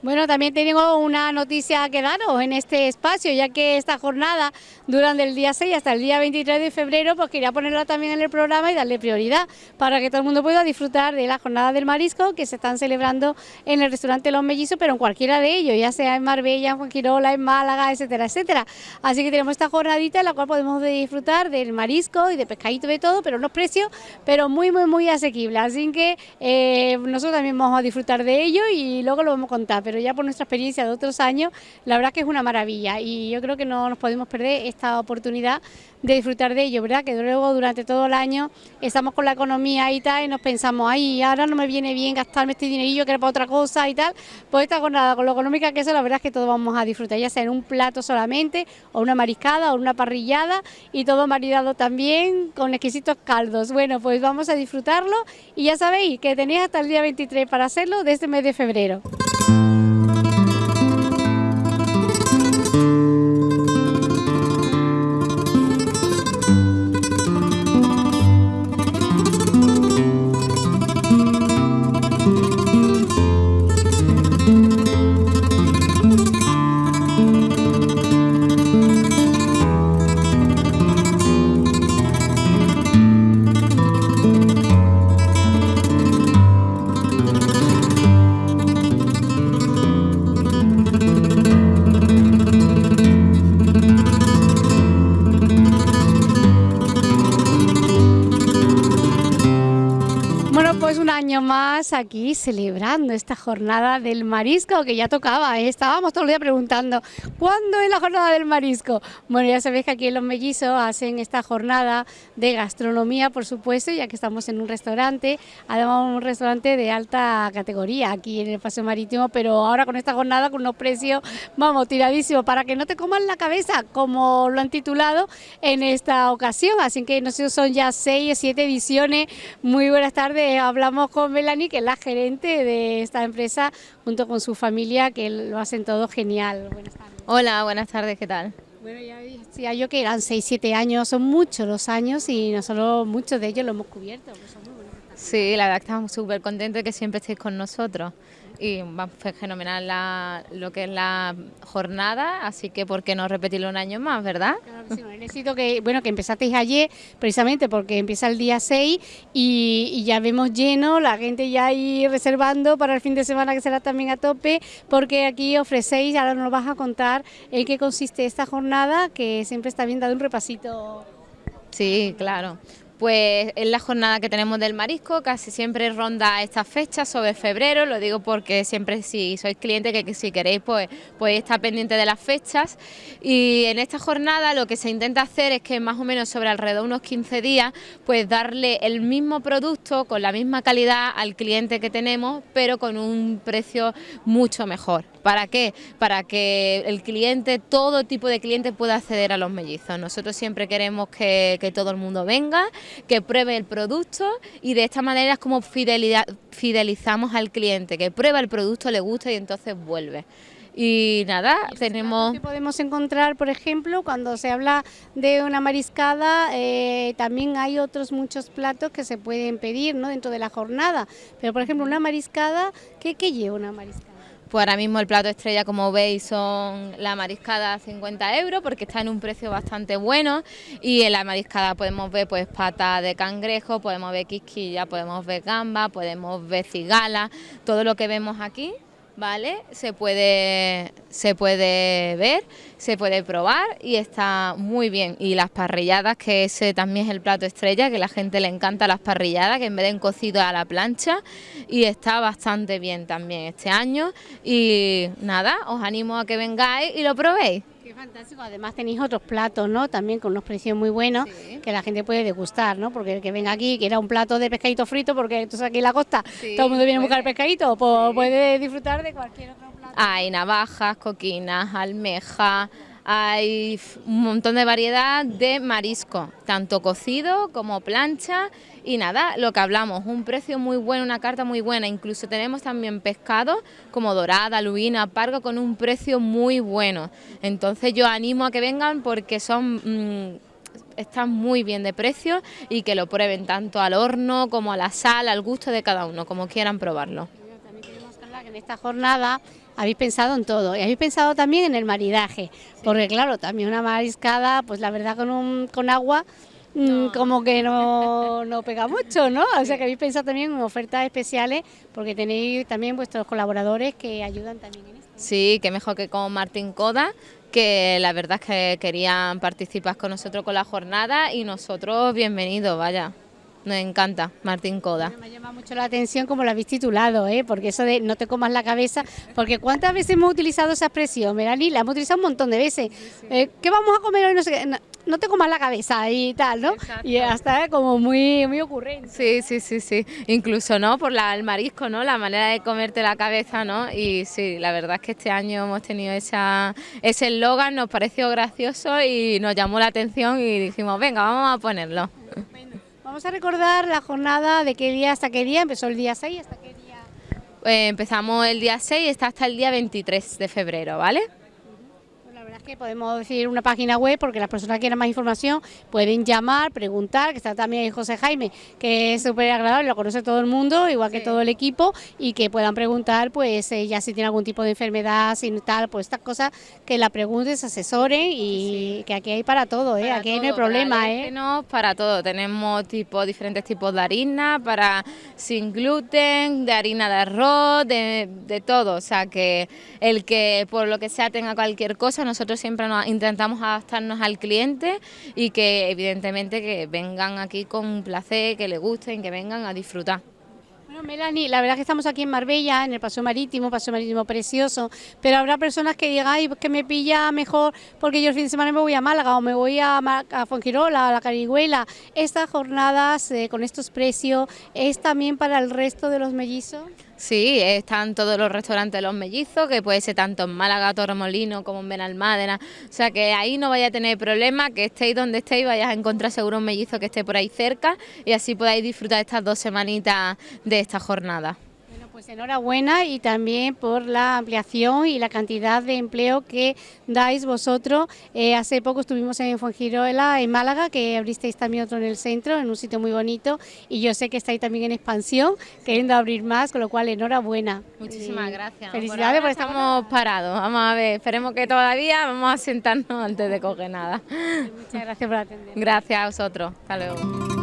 Bueno, también tengo una noticia que daros en este espacio, ya que esta jornada dura del día 6 hasta el día 23 de febrero, pues quería ponerla también en el programa y darle prioridad para que todo el mundo pueda disfrutar de la jornada del marisco que se están celebrando en el restaurante Los Mellizos, pero en cualquiera de ellos, ya sea en Marbella, en Juanquirola, en Málaga, etcétera, etcétera. Así que tenemos esta jornadita en la cual podemos disfrutar del marisco y de pescadito de todo, pero unos precios, pero muy, muy, muy asequibles. Así que eh, nosotros también vamos a disfrutar de ello y luego lo vamos a contar pero ya por nuestra experiencia de otros años, la verdad que es una maravilla y yo creo que no nos podemos perder esta oportunidad de disfrutar de ello, ¿verdad? Que luego durante todo el año estamos con la economía y tal y nos pensamos, ay, ahora no me viene bien gastarme este dinerillo que era para otra cosa y tal, pues esta jornada con lo económica que es, la verdad es que todos vamos a disfrutar, ya sea en un plato solamente, o una mariscada, o una parrillada y todo maridado también con exquisitos caldos. Bueno, pues vamos a disfrutarlo y ya sabéis que tenéis hasta el día 23 para hacerlo de este mes de febrero. Música año más aquí celebrando esta jornada del marisco que ya tocaba, ¿eh? estábamos todo el día preguntando ¿cuándo es la jornada del marisco? Bueno, ya sabéis que aquí en Los Mellizos hacen esta jornada de gastronomía, por supuesto, ya que estamos en un restaurante, además un restaurante de alta categoría aquí en el Paseo Marítimo, pero ahora con esta jornada con unos precios, vamos, tiradísimos, para que no te coman la cabeza, como lo han titulado en esta ocasión, así que no sé, son ya seis o siete ediciones, muy buenas tardes, hablamos con Melanie, que es la gerente de esta empresa, junto con su familia, que lo hacen todo genial. Buenas tardes. Hola, buenas tardes, ¿qué tal? Bueno, ya decía yo que eran 6, 7 años, son muchos los años y nosotros muchos de ellos lo hemos cubierto. Pues sí, la verdad que estamos súper contentos de que siempre estéis con nosotros y fue fenomenal lo que es la jornada, así que por qué no repetirlo un año más, ¿verdad? Claro que sí, necesito que, bueno, que empezasteis ayer, precisamente porque empieza el día 6 y, ya vemos lleno, la gente ya ahí reservando para el fin de semana que será también a tope, porque aquí ofrecéis, ahora nos vas a contar en qué consiste esta jornada, que siempre está bien dado un repasito. Sí, claro. Pues es la jornada que tenemos del marisco, casi siempre ronda estas fechas sobre febrero, lo digo porque siempre si sois clientes que, si queréis pues podéis estar pendiente de las fechas y en esta jornada lo que se intenta hacer es que más o menos sobre alrededor de unos 15 días pues darle el mismo producto con la misma calidad al cliente que tenemos pero con un precio mucho mejor. ¿Para qué? Para que el cliente, todo tipo de cliente pueda acceder a los mellizos. Nosotros siempre queremos que, todo el mundo venga, que pruebe el producto y de esta manera es como fidelizamos al cliente, que prueba el producto, le gusta y entonces vuelve. Y nada, tenemos... Que podemos encontrar, por ejemplo, cuando se habla de una mariscada, eh, también hay otros muchos platos que se pueden pedir ¿no? dentro de la jornada. Pero, por ejemplo, una mariscada, ¿qué, qué lleva una mariscada? Pues ahora mismo el plato estrella, como veis, son la mariscada a 50 euros porque está en un precio bastante bueno. Y en la mariscada podemos ver pues pata de cangrejo, podemos ver quisquilla, podemos ver gamba, podemos ver cigala, todo lo que vemos aquí ¿vale? Se puede, se puede ver, se puede probar y está muy bien. Y las parrilladas, que ese también es el plato estrella, que la gente le encanta las parrilladas, que en vez de en cocido a la plancha, y está bastante bien también este año. Y nada, os animo a que vengáis y lo probéis. Qué fantástico, además tenéis otros platos, ¿no? También con unos precios muy buenos que la gente puede degustar, ¿no? Porque el que venga aquí quiera un plato de pescadito frito, porque entonces aquí en la costa todo el mundo viene a buscar pescadito, pues puede disfrutar de cualquier otro plato. Hay navajas, coquinas, almejas, hay un montón de variedad de marisco, tanto cocido como plancha y nada, lo que hablamos, un precio muy bueno, una carta muy buena, incluso tenemos también pescado como dorada, lubina, pargo con un precio muy bueno. Entonces yo animo a que vengan porque son... Mm, están muy bien de precio y que lo prueben tanto al horno como a la sal, al gusto de cada uno, como quieran probarlo. Que en esta jornada habéis pensado en todo y habéis pensado también en el maridaje, porque claro, también una mariscada, pues la verdad con, un, con agua mm, como que no, no, pega mucho, ¿no? O sea que habéis pensado también en ofertas especiales porque tenéis también vuestros colaboradores que ayudan también en esto. Sí, que mejor que con Martín Coda, que la verdad es que querían participar con nosotros con la jornada y nosotros bienvenidos, vaya. Nos encanta, Martín Coda. me llama mucho la atención como lo habéis titulado, ¿eh? porque eso de no te comas la cabeza, porque ¿cuántas veces hemos utilizado esa expresión, Melanie? La hemos utilizado un montón de veces. Eh, ¿Qué vamos a comer hoy? No sé qué. No, te comas la cabeza y tal, ¿no? Y hasta como muy, muy ocurrente. Sí, sí, sí, sí. Incluso, ¿no? Por la, el marisco, ¿no? La manera de comerte la cabeza, ¿no? Y sí, la verdad es que este año hemos tenido esa, ese eslogan, nos pareció gracioso y nos llamó la atención y dijimos, venga, vamos a ponerlo. Vamos a recordar la jornada de qué día hasta qué día, empezó el día 6 hasta qué día. Eh, empezamos el día 6 y está hasta el día 23 de febrero, ¿vale? Que podemos decir una página web porque las personas que quieran más información pueden llamar, preguntar, que está también José Jaime, que es súper agradable, lo conoce todo el mundo, igual que todo el equipo, y que puedan preguntar, pues eh, ya si tiene algún tipo de enfermedad, si tal, pues estas cosas, que la pregunten, se asesoren y que aquí hay para todo, ¿eh? aquí no hay problema. ¿eh? Para todo, tenemos tipo, diferentes tipos de harina, para sin gluten, de harina de arroz, de, de todo, o sea que el que por lo que sea tenga cualquier cosa, nosotros siempre nos, intentamos adaptarnos al cliente y que evidentemente que vengan aquí con placer, que les gusten, que vengan a disfrutar. Bueno, Melanie, la verdad es que estamos aquí en Marbella, en el Paseo Marítimo, Paseo Marítimo precioso, pero habrá personas que digan, ay, que me pilla mejor porque yo el fin de semana me voy a Málaga o me voy a, Fongirola, a la Carigüela. Estas jornadas eh, con estos precios, ¿es también para el resto de los mellizos? Sí, están todos los restaurantes Los Mellizos, que puede ser tanto en Málaga, Torremolino como en Benalmádena. O sea que ahí no vaya a tener problema, que estéis donde estéis, vayas a encontrar seguro un mellizo que esté por ahí cerca y así podáis disfrutar estas dos semanitas de esta jornada. Pues enhorabuena y también por la ampliación y la cantidad de empleo que dais vosotros. Eh, hace poco estuvimos en Fongirola, en Málaga, que abristeis también otro en el centro, en un sitio muy bonito, y yo sé que estáis también en expansión, queriendo abrir más, con lo cual enhorabuena. Muchísimas gracias. Felicidades por estamos parados. Vamos a ver, esperemos que todavía vamos a sentarnos antes de coger nada. Muchas gracias por atender. Gracias a vosotros. Hasta luego.